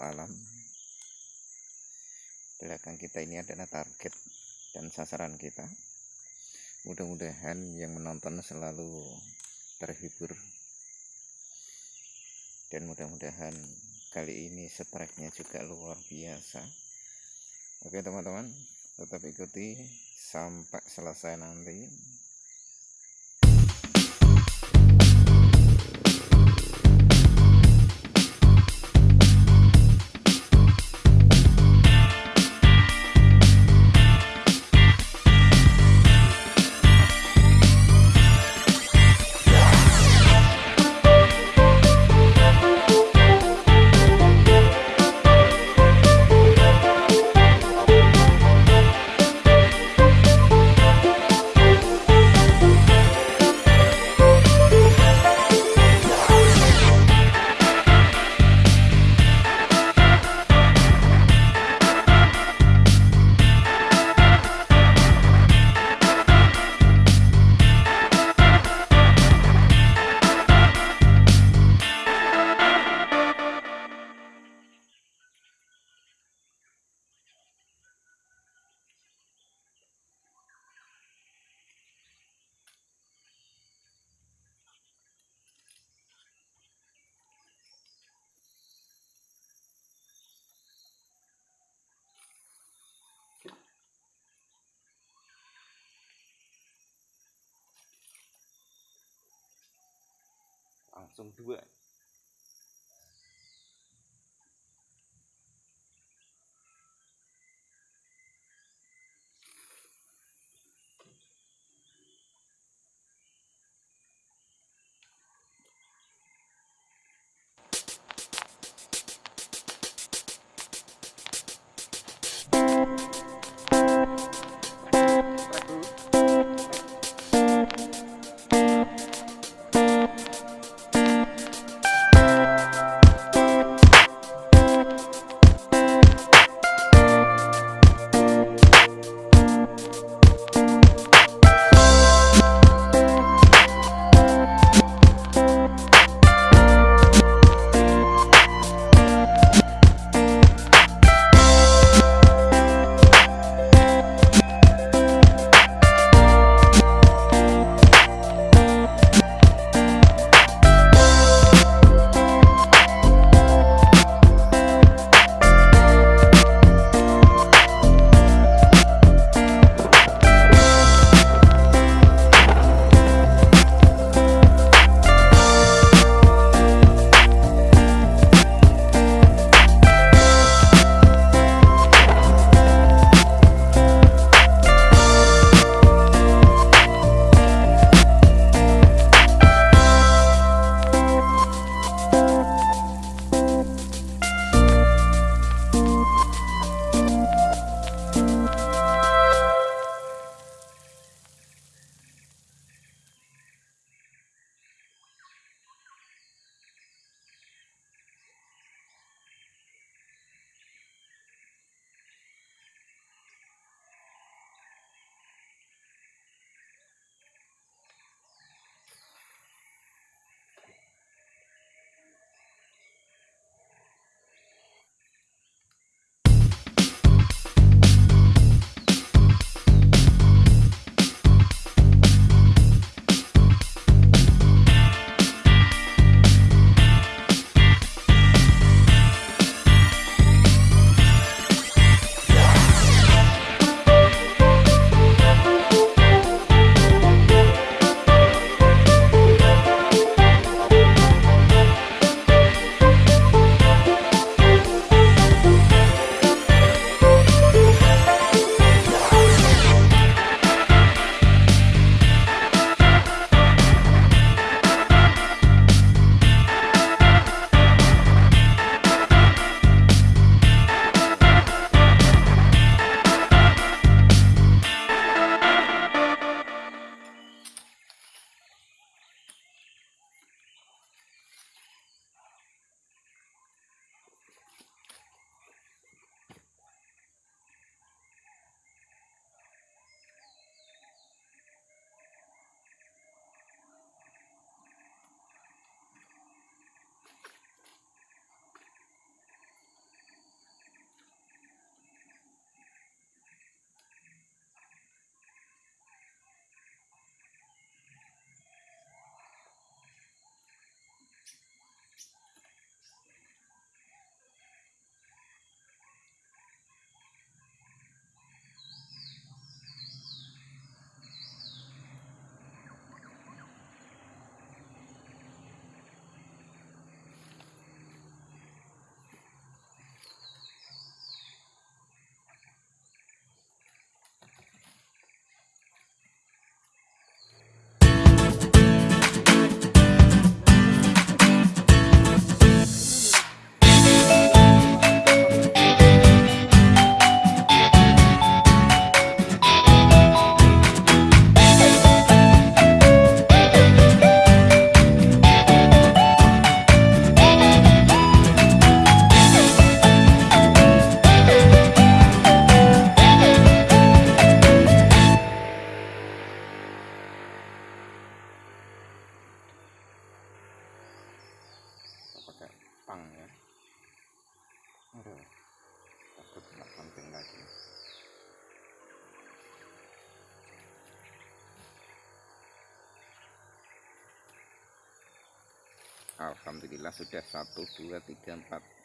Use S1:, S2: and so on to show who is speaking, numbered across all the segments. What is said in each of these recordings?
S1: alam. Belakang kita ini adalah target dan sasaran kita. Mudah-mudahan yang menonton selalu terhibur. Dan mudah-mudahan kali ini strike-nya juga luar biasa. Oke teman-teman tetap ikuti sampai selesai nanti dua Alhamdulillah sudah 1, 2, 3, 4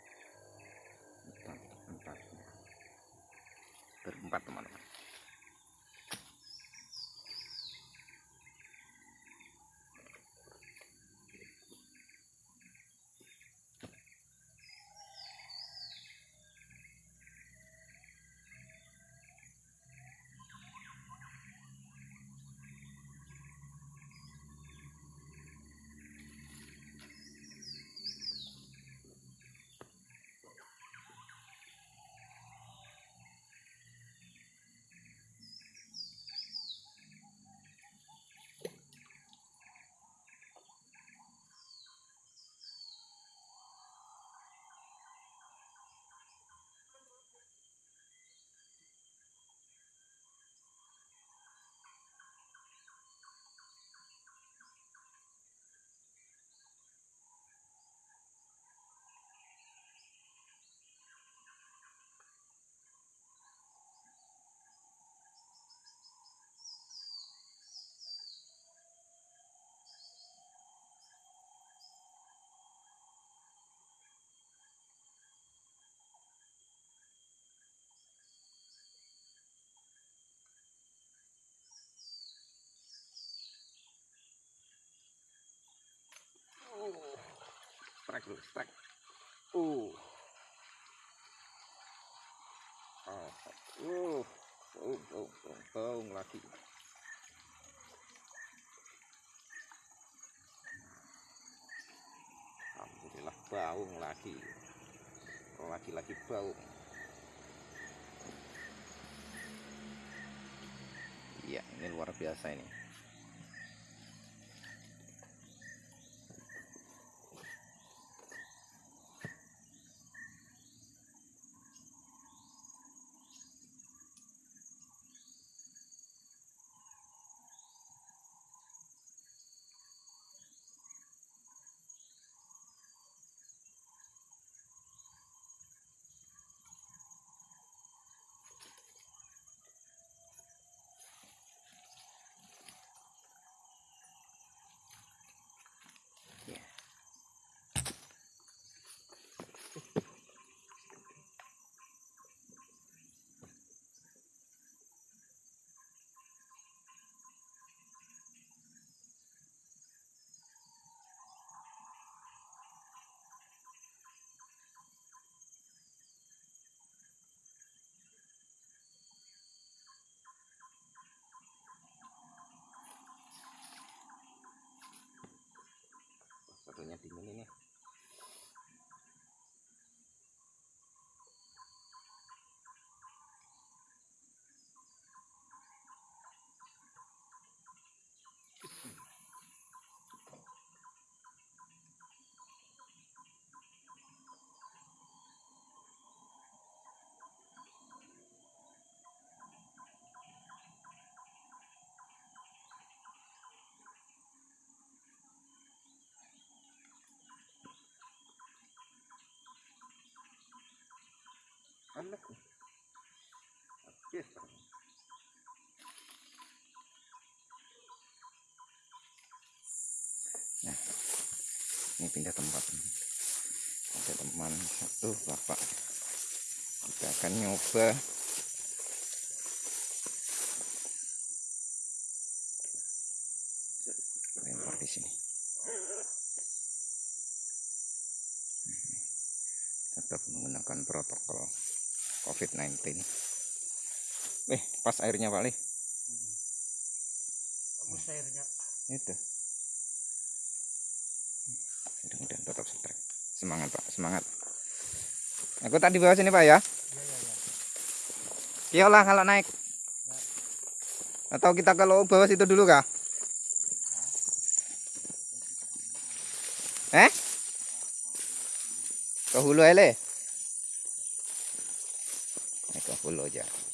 S1: dulu, strike. Uh. Oh, uh, oh, oh, oh, baung lagi. Alhamdulillah baung lagi. Lagi-lagi baung. Iya, ini luar biasa ini. Nah, ini pindah tempat. Ada teman satu bapak. Kita akan nyoba lempar di sini. Tetap menggunakan protokol COVID-19. Eh, pas airnya Pak Lih.
S2: Bagus airnya.
S1: Itu. Mudah-mudahan tetap setrek. Semangat Pak, semangat. Aku tadi bawah sini Pak ya.
S2: Iya, iya, iya.
S1: Kiyolah kalau naik. Atau kita kalau bawah situ dulu kah? Eh? Ke hulu aja Loyal.